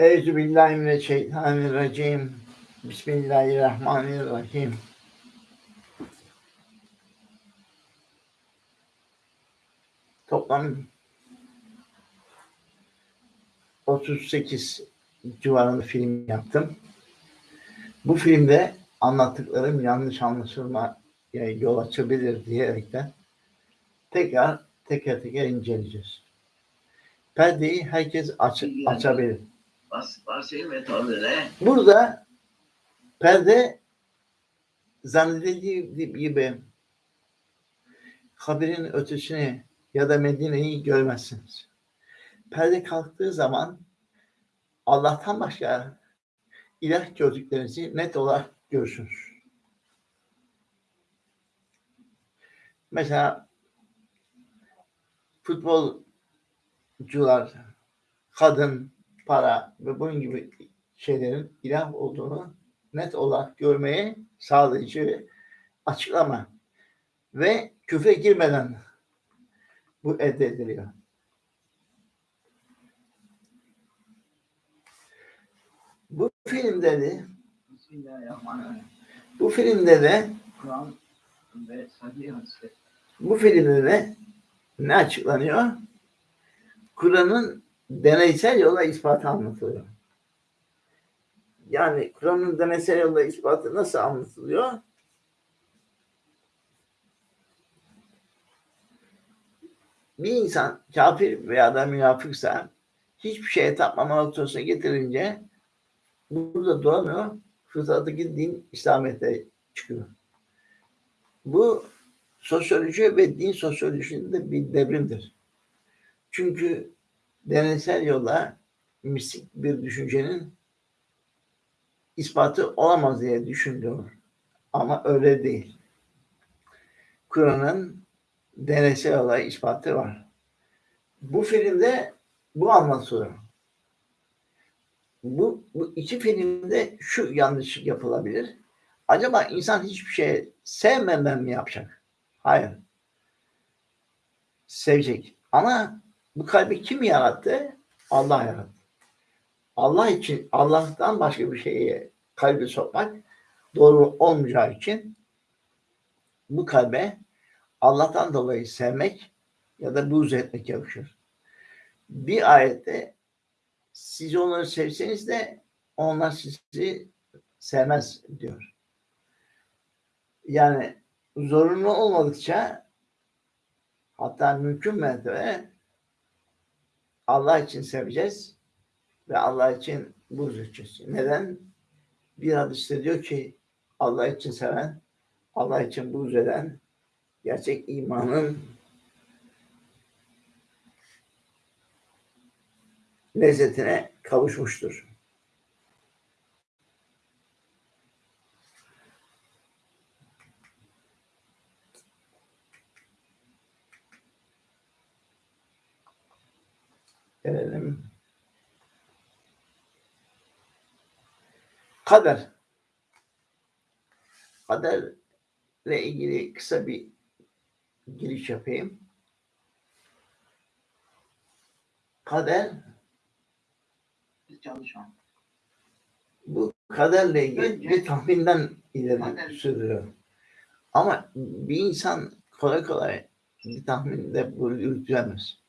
Euzu billahi mineşşeytanirracim. Bismillahirrahmanirrahim. Toplam 38 civarında film yaptım. Bu filmde anlattıklarım yanlış anlaşılma yol açabilir diyerekten tekrar teker teker inceleyeceğiz. Perdeyi herkes aç, açabilir. Burada perde zannedildiği gibi haberin ötesini ya da Medine'yi görmezsiniz. Perde kalktığı zaman Allah'tan başka ilah gördüklerinizi net olarak görürsünüz. Mesela futbolcular, kadın, para ve bunun gibi şeylerin ilah olduğunu net olarak görmeye sağlayıcı açıklama ve küfre girmeden bu elde ediliyor. Bu filmde de bu filmde de bu filmde de ne açıklanıyor? Kur'an'ın deneysel yolla ispatı anlatılıyor. Yani Kur'an'ın deneysel yolla ispatı nasıl anlatılıyor? Bir insan kafir veya da münafıksa hiçbir şeye tapmama noktasına getirince burada duramıyor. Fıtrattaki din İslamiyet'e çıkıyor. Bu sosyoloji ve din sosyolojisinde bir devrimdir. Çünkü deneysel yolla mistik bir düşüncenin ispatı olamaz diye düşündüm. Ama öyle değil. Kur'an'ın deneysel yolla ispatı var. Bu filmde bu anlatılıyor. Bu, bu iki filmde şu yanlış yapılabilir. Acaba insan hiçbir şey sevmeden mi yapacak? Hayır. Sevecek. Ama bu kalbi kim yarattı? Allah yarattı. Allah için, Allah'tan başka bir şeye kalbi sokmak doğru olmayacağı için bu kalbe Allah'tan dolayı sevmek ya da buğz etmek yakışır. Bir ayette siz onları sevseniz de onlar sizi sevmez diyor. Yani zorunlu olmadıkça hatta mümkün mertebe Allah için seveceğiz ve Allah için buğz edeceğiz. Neden? Bir hadiste diyor ki Allah için seven, Allah için buğz eden gerçek imanın lezzetine kavuşmuştur. Gelelim. Kader. Kaderle ilgili kısa bir giriş yapayım. Kader Çalışan. bu kaderle ilgili Önce- bir tahminden ileri Kader- sürüyor. Ama bir insan kolay kolay bir tahminde bu yürütemez.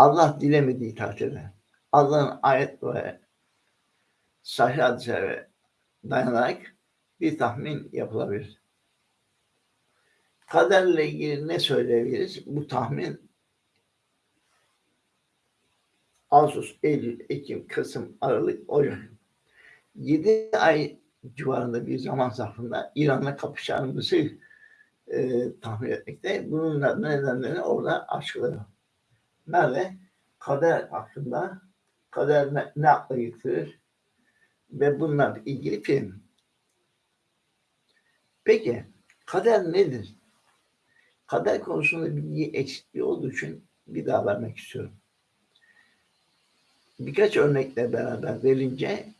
Allah dilemediği takdirde Allah'ın ayet ve sahih hadislere dayanarak bir tahmin yapılabilir. Kaderle ilgili ne söyleyebiliriz? Bu tahmin Ağustos, Eylül, Ekim, Kasım, Aralık, Ocak. 7 ay civarında bir zaman zarfında İran'la kapışacağımızı e, tahmin etmekte. Bunun nedenlerini orada açıklıyor. Nerede? Kader hakkında kader ne, ne akla getirir ve bunlarla ilgili film. Peki kader nedir? Kader konusunda bilgi eksikliği olduğu için bir daha vermek istiyorum. Birkaç örnekle beraber verince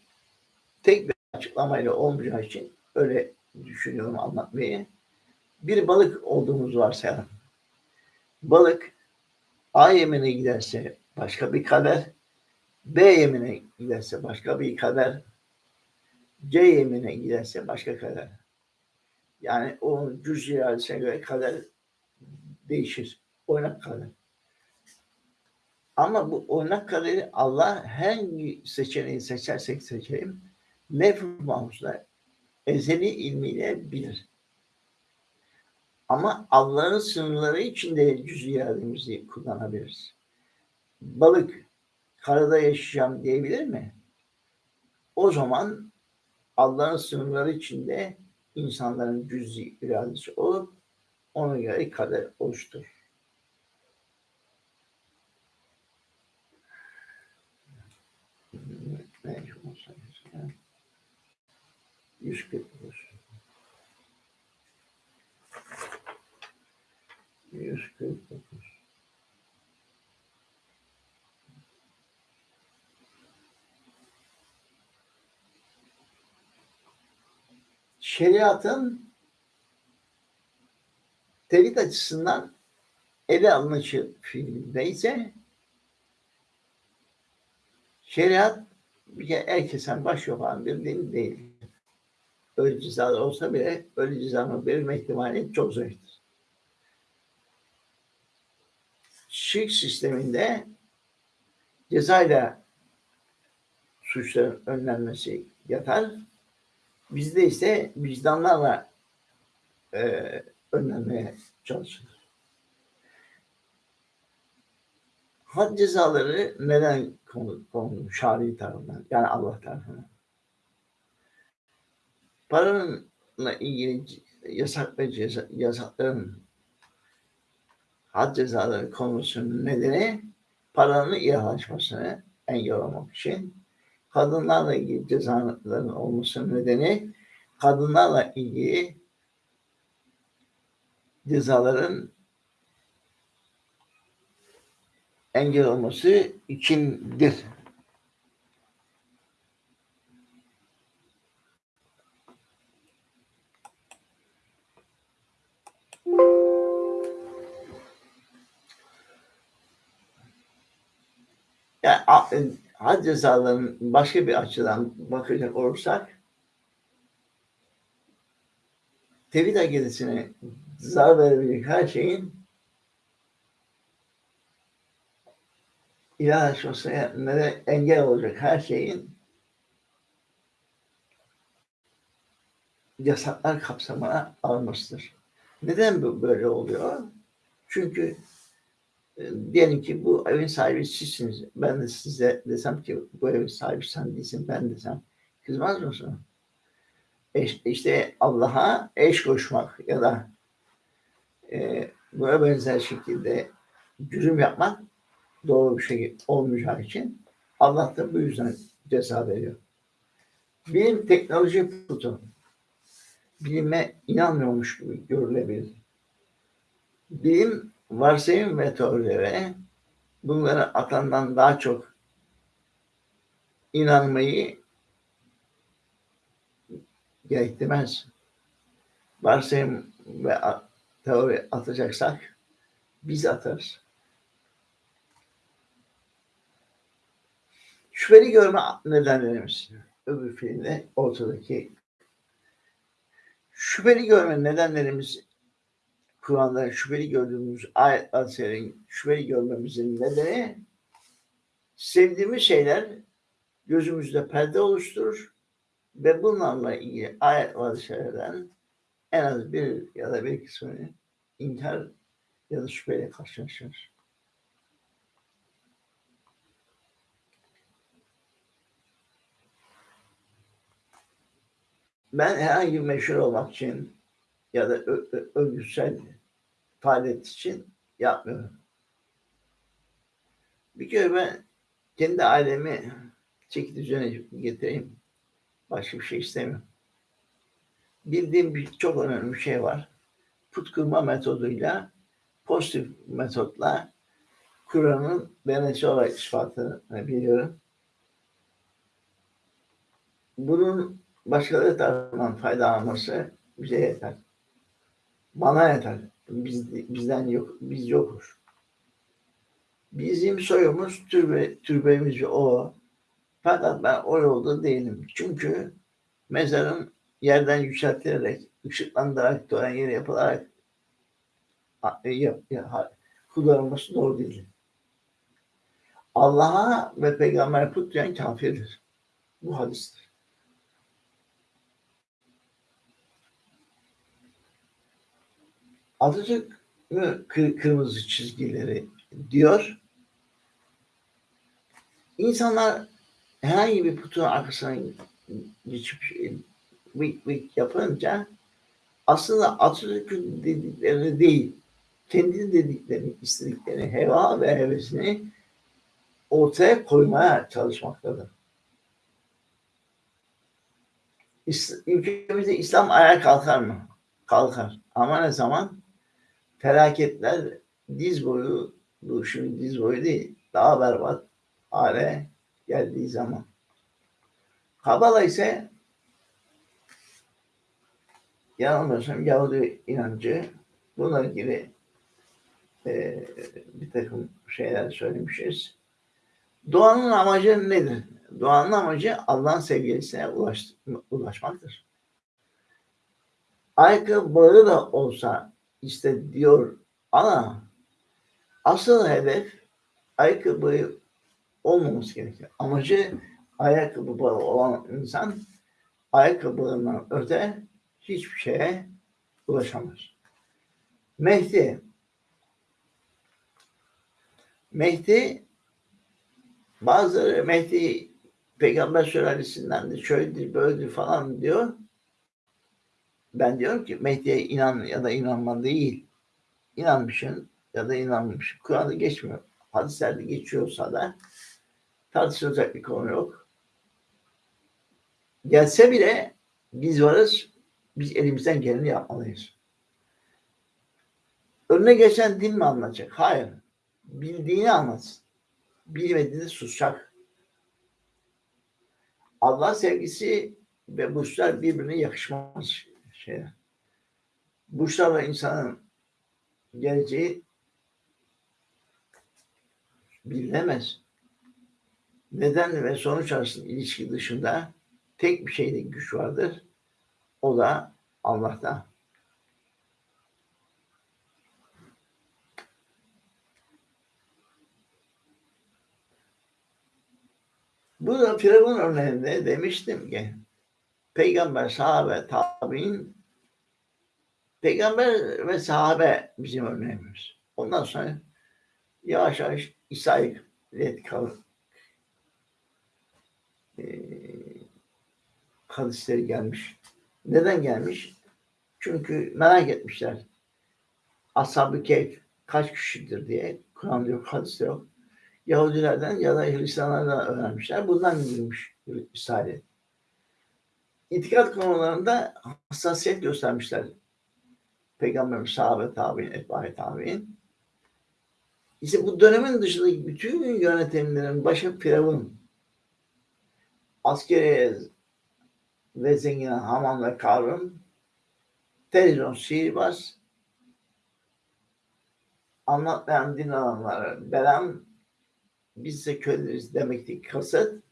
tek bir açıklamayla olmayacağı için öyle düşünüyorum anlatmayı. Bir balık olduğumuz varsayalım. Balık A yemine giderse başka bir kader, B yemine giderse başka bir kader, C yemine giderse başka kader. Yani o cüz iradesine göre kader değişir. Oynak kader. Ama bu oynak kaderi Allah hangi seçeneği seçersek seçelim lef-i mahfuzda ezeli ilmiyle bilir. Ama Allah'ın sınırları içinde cüz irademizi kullanabiliriz. Balık karada yaşayacağım diyebilir mi? O zaman Allah'ın sınırları içinde insanların cüz iradesi olup ona göre kader oluşturur. Olsa 149 Şeriatın tevhid açısından ele alınışı fiilinde ise şeriat bir kere herkesten baş yapan bir din değil. Öyle cezalar olsa bile öyle cezanın verilme ihtimali çok zayıftır. Şirk sisteminde cezayla suçların önlenmesi yatar. Bizde ise vicdanlarla e, önlenmeye çalışılır. Had cezaları neden konu, konu şari tarafından yani Allah tarafından? Paranınla ilgili yasak ve ceza, yasakların had cezaları konusunun nedeni paranın iyalaşmasını engellemek için kadınlarla ilgili cezaların olmasının nedeni kadınlarla ilgili cezaların engel olması içindir. Yani had cezalarının başka bir açıdan bakacak olursak tevhid akidesine zarar verebilecek her şeyin neden engel olacak her şeyin yasaklar kapsamına almasıdır. Neden böyle oluyor? Çünkü diyelim ki bu evin sahibi sizsiniz. Ben de size desem ki bu evin sahibi sen değilsin ben desem. Kızmaz mısın? Eş, işte Allah'a eş koşmak ya da e, buna benzer şekilde cürüm yapmak doğru bir şey olmayacağı için Allah da bu yüzden ceza veriyor. Bilim teknoloji putu. Bilime inanmıyormuş gibi görülebilir. Bilim varsayım ve teorilere bunlara atandan daha çok inanmayı gerektirmez. Varsayım ve teori atacaksak biz atarız. Şüpheli görme nedenlerimiz. Öbür filmde ortadaki şüpheli görme nedenlerimiz Kur'an'da şüpheli gördüğümüz ayet hadiselerin şüpheli görmemizin nedeni sevdiğimiz şeyler gözümüzde perde oluşturur ve bunlarla ilgili ayet hadiselerden en az bir ya da bir kısmını inkar ya da şüpheyle karşılaşırız. Ben herhangi bir meşhur olmak için ya da örgütsel faaliyet için yapmıyorum. Bir kere ben kendi ailemi çeki düzene getireyim. Başka bir şey istemiyorum. Bildiğim bir çok önemli bir şey var. Put kırma metoduyla pozitif metotla Kur'an'ın denesi olarak ispatını biliyorum. Bunun başkaları tarafından faydalanması bize yeter. Bana yeter. Biz, bizden yok, biz yokuz. Bizim soyumuz türbe, türbemiz o. Fakat ben o yolda değilim. Çünkü mezarın yerden yükseltilerek, ışıklandırarak, tören yeri yapılarak a- e, yap, kullanılması doğru değil. Allah'a ve peygamber put diyen kafirdir. Bu hadistir. Atatürk kırmızı çizgileri diyor. İnsanlar herhangi bir putun arkasına geçip vık vık yapınca aslında Atatürk'ün dediklerini değil, kendi dediklerini, istediklerini, heva ve hevesini ortaya koymaya çalışmaktadır. Ülkemizde İslam ayağa kalkar mı? Kalkar. Ama ne zaman? Felaketler diz boyu, bu şimdi diz boyu değil, daha berbat hale geldiği zaman. Kabala ise yanılmıyorsam Yahudi inancı bununla ilgili e, bir takım şeyler söylemişiz. Duanın amacı nedir? Duanın amacı Allah'ın sevgilisine ulaş, ulaşmaktır. Aykı bağı da olsa işte diyor ama asıl hedef ayakkabı olmaması gerekiyor. Amacı ayakkabı olan insan ayakkabılarından öte hiçbir şeye ulaşamaz. Mehdi Mehdi bazıları Mehdi peygamber sülalesinden de şöyledir böyledir falan diyor. Ben diyorum ki Mehdi'ye inan ya da inanma değil. İnanmışsın ya da inanmamışsın. Kur'an'da geçmiyor. Hadislerde geçiyorsa da tartışılacak bir konu yok. Gelse bile biz varız. Biz elimizden geleni yapmalıyız. Önüne geçen din mi anlatacak? Hayır. Bildiğini anlatsın. Bilmediğini susacak. Allah sevgisi ve burçlar birbirine yakışmaz şeyler. Burçlarla insanın geleceği bilinemez. Neden ve sonuç arasında ilişki dışında tek bir şeyde güç vardır. O da Allah'ta. Bu da Firavun örneğinde demiştim ki peygamber, sahabe, tabi'in peygamber ve sahabe bizim örneğimiz. Ondan sonra yavaş yavaş İsa'yı kal e, hadisleri gelmiş. Neden gelmiş? Çünkü merak etmişler. Ashab-ı kaç kişidir diye. Kur'an'da yok, hadiste yok. Yahudilerden ya da Hristiyanlardan öğrenmişler. Bundan girmiş Risale. İtikat konularında hassasiyet göstermişler. Peygamber, sahabe, tabi'in, etbahi tabi'in. İşte bu dönemin dışındaki bütün yönetimlerin başı Firavun. Askeri ve zengin Haman ve Karun, televizyon sihirbaz, anlatmayan din adamları, Belam, biz de köleriz demekteki kasıt,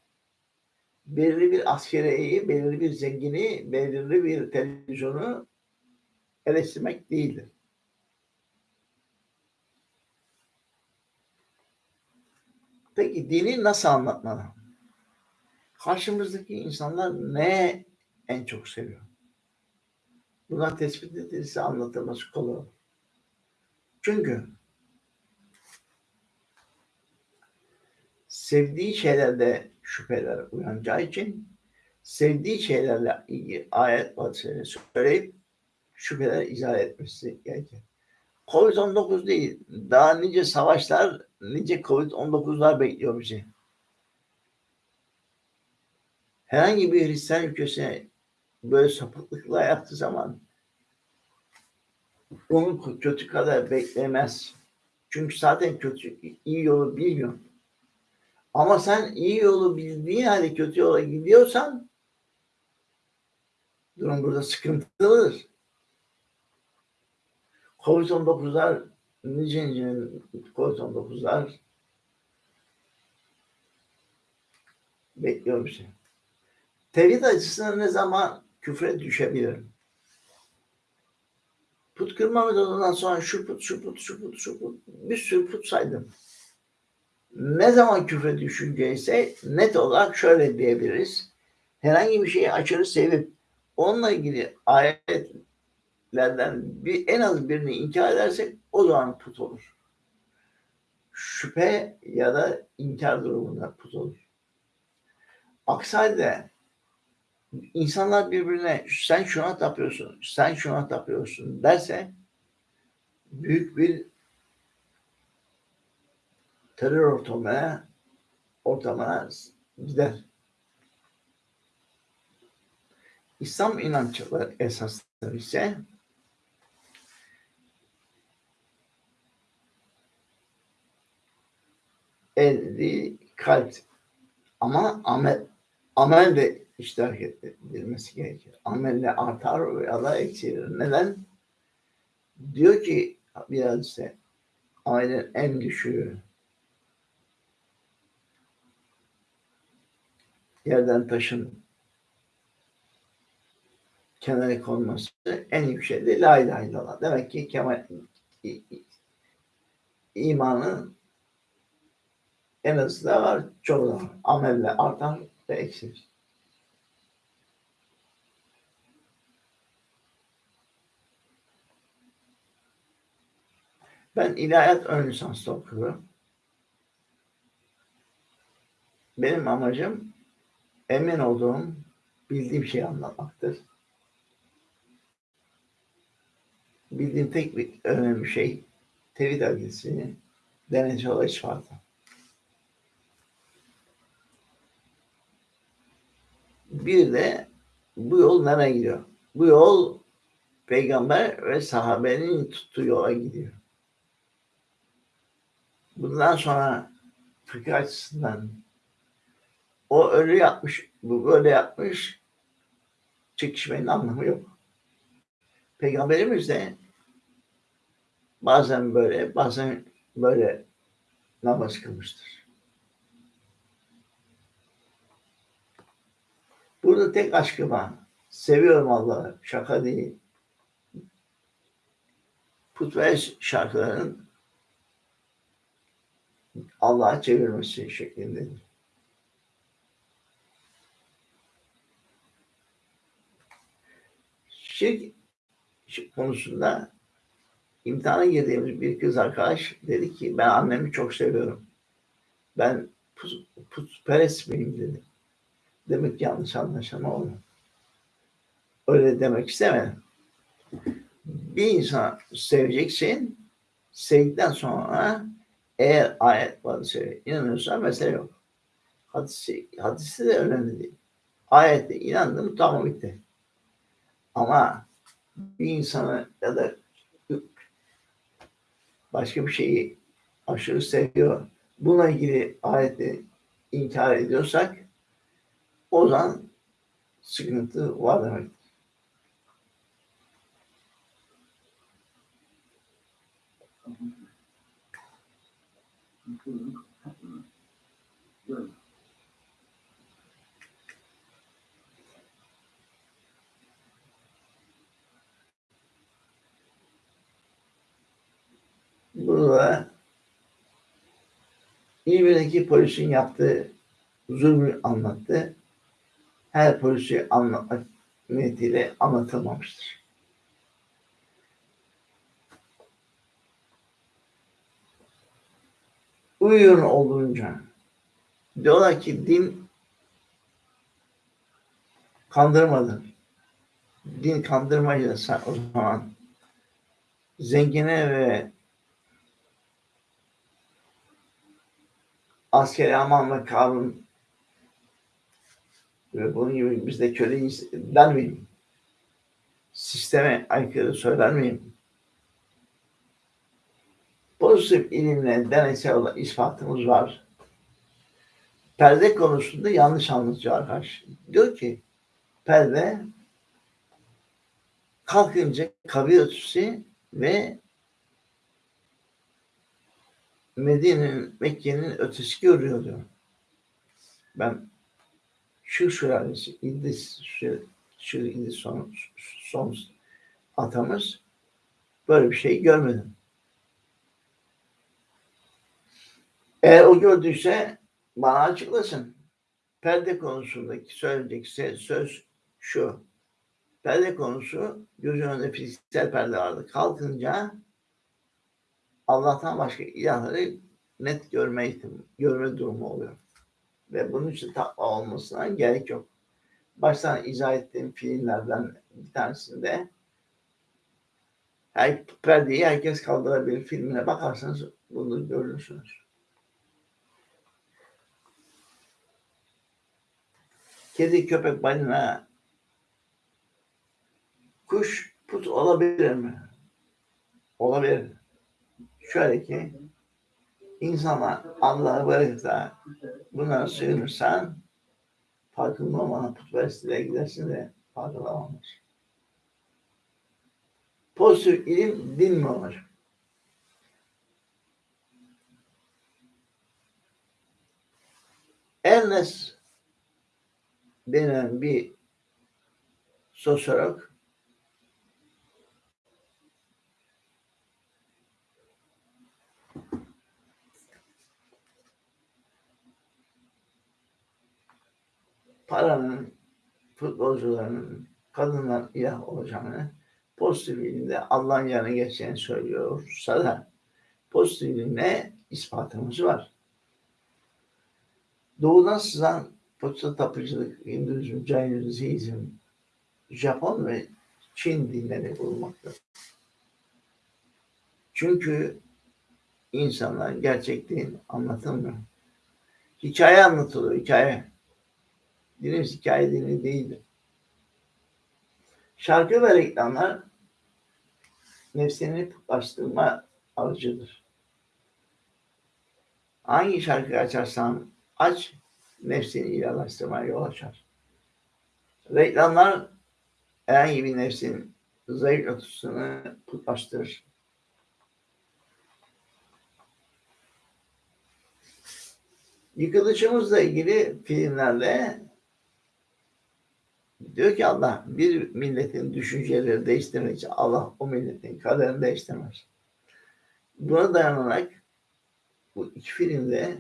belirli bir askeriyeyi, belirli bir zengini, belirli bir televizyonu eleştirmek değildir. Peki dini nasıl anlatmalı? Karşımızdaki insanlar ne en çok seviyor? Buna tespit edilirse anlatılması kolay. Çünkü sevdiği şeylerde şüpheler uyanacağı için sevdiği şeylerle ilgili ayet hadisleri söyleyip şüpheler izah etmesi gerekir. Covid-19 değil, daha nice savaşlar, nice Covid-19'lar bekliyor bizi. Herhangi bir Hristiyan ülkesine böyle sapıklıkla yaptığı zaman onu kötü kadar beklemez. Çünkü zaten kötü, iyi yolu bilmiyor. Ama sen iyi yolu bildiğin halde kötü yola gidiyorsan durum burada sıkıntılıdır. Covid-19'lar nice nice Covid-19'lar bekliyorum seni. Tevhid açısından ne zaman küfre düşebilirim? Put kırma metodundan sonra şu put, şu put, şu put, şu put, bir sürü put saydım. Ne zaman küfre düşünce ise net olarak şöyle diyebiliriz. Herhangi bir şeyi aşırı sevip onunla ilgili ayetlerden bir, en az birini inkar edersek o zaman put olur. Şüphe ya da inkar durumunda put olur. Aksi halde insanlar birbirine sen şuna tapıyorsun, sen şuna tapıyorsun derse büyük bir terör ortamına ortamına gider. İslam inançları esasları ise el, kalp ama amel amel de iştirak edilmesi gerekir. Amelle artar ya da eksilir. Neden? Diyor ki bir hadise amelin en düşüğü yerden taşın kenara konması en yüksek de la ilahe illallah. Demek ki kemal imanın en azı da var, çoğu. Amelle artar ve eksilir. Ben ilahiyat ön lisanslı okuyorum. Benim amacım emin olduğum, bildiğim şeyi anlatmaktır. Bildiğim tek bir önemli şey tevhid akidesini deneyce olarak ispatı. Bir de bu yol nereye gidiyor? Bu yol peygamber ve sahabenin tuttuğu yola gidiyor. Bundan sonra fıkıh açısından o öyle yapmış, bu böyle yapmış çekişmenin anlamı yok. Peygamberimiz de bazen böyle, bazen böyle namaz kılmıştır. Burada tek aşkı var. Seviyorum Allah'ı. Şaka değil. Putperest şarkıların Allah'a çevirmesi şeklindedir. Şirk konusunda imtihana girdiğimiz bir kız arkadaş dedi ki ben annemi çok seviyorum. Ben put, putperest miyim dedi. Demek yanlış anlaşılma oldu. Öyle demek istemedim. Bir insan seveceksin, sevdikten sonra eğer ayet varsa inanıyorsan mesele yok. Hadisi, hadisi de önemli değil. Ayette inandım tamam bitti. Ama bir insanı ya da başka bir şeyi aşırı seviyor. Buna ilgili ayeti inkar ediyorsak o zaman sıkıntı var demek. Burada İzmir'deki polisin yaptığı zulmü anlattı. Her polisi anlatmak niyetiyle anlatılmamıştır. Uyuyor olduğunca diyorlar ki din kandırmadı. Din kandırmayacaksa o zaman zengine ve askeri aman ve kanun ve bunun gibi biz de köleyiz der miyim? Sisteme aykırı söyler miyim? Pozitif ilimle deneysel olarak ispatımız var. Perde konusunda yanlış anlatıyor arkadaş. Diyor ki perde kalkınca kabir ötesi ve Medine'nin, Mekke'nin ötesi görüyor diyor. Ben şu sülalesi İdris şu, şu İdris son, son atamız böyle bir şey görmedim. Eğer o gördüyse bana açıklasın. Perde konusundaki söyleyecek söz şu. Perde konusu gözü önünde fiziksel perde vardı. Kalkınca Allah'tan başka ilahları net görme görme durumu oluyor. Ve bunun için takva olmasına gerek yok. Baştan izah ettiğim filmlerden bir tanesinde her, perdeyi herkes kaldırabilir filmine bakarsanız bunu görürsünüz. Kedi, köpek, balina, kuş put olabilir mi? Olabilir. Şöyle ki insanlar Allah'a bırakırsa bunlara sığınırsan farkında olmadan putperestliğe gidersin de farkında olmaz. Pozitif ilim din mi olur? Ernest denen bir sosyolog paranın, futbolcuların, kadınlar ilah olacağını pozitif ilimde Allah'ın yanına geçeceğini söylüyorsa da pozitif ilimle ispatımız var. Doğudan sızan putsa tapıcılık, Hinduizm, Jainizm, Siizm, Japon ve Çin dinleri bulunmaktadır. Çünkü insanlar gerçek din anlatılmıyor. Hikaye anlatılıyor, hikaye. Dinimiz hikaye dini değildir. Şarkı ve reklamlar nefsini putlaştırma aracıdır. Hangi şarkı açarsan aç, nefsini ilahlaştırmaya yol açar. Reklamlar herhangi bir nefsin zayıf noktasını putlaştırır. Yıkılışımızla ilgili filmlerde diyor ki Allah bir milletin düşünceleri değiştirmek Allah o milletin kaderini değiştirmez. Buna dayanarak bu iki filmde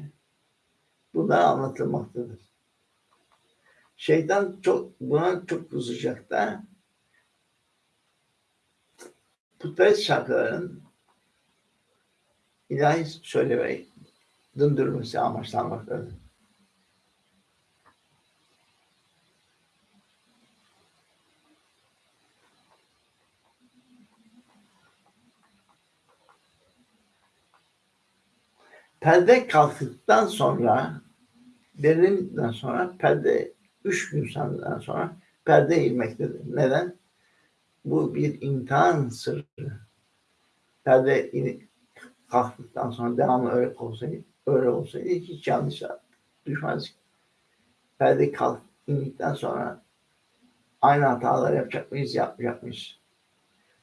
bunlar anlatılmaktadır. Şeytan çok buna çok kızacak da putperest şarkıların ilahi söylemeyi döndürülmesi amaçlanmaktadır. Perde kalktıktan sonra derindikten sonra perde üç gün sonradan sonra perde inmektedir. Neden? Bu bir imtihan sırrı. Perde in, kalktıktan sonra devamlı öyle olsaydı, öyle olsaydı hiç yanlış düşmez. Perde kalk indikten sonra aynı hataları yapacak mıyız, yapmayacak mıyız?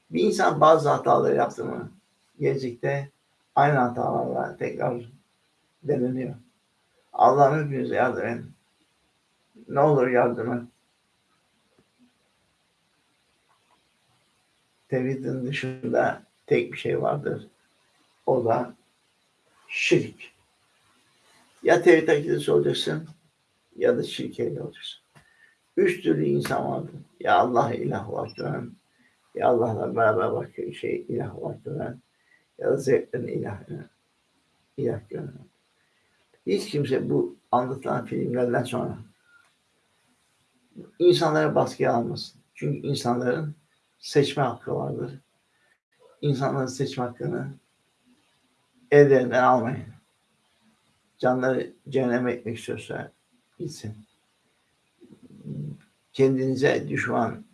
Bir insan bazı hataları yaptı mı gelecekte aynı hatalarla tekrar deneniyor. Allah'ım hepinize yardım edin. Ne olur yardım et. Tevhidin dışında tek bir şey vardır. O da şirk. Ya tevhid akidesi olacaksın ya da şirk olacaksın. Üç türlü insan vardır. Ya Allah ilah olarak gören, ya Allah'la beraber başka şey ilah olarak gören, ya da zevklerini ilah, ilah gören. Hiç kimse bu anlatılan filmlerden sonra insanlara baskıya almasın. Çünkü insanların seçme hakkı vardır. İnsanların seçme hakkını ellerinden almayın. Canları cehenneme etmek istiyorsa gitsin. Kendinize düşman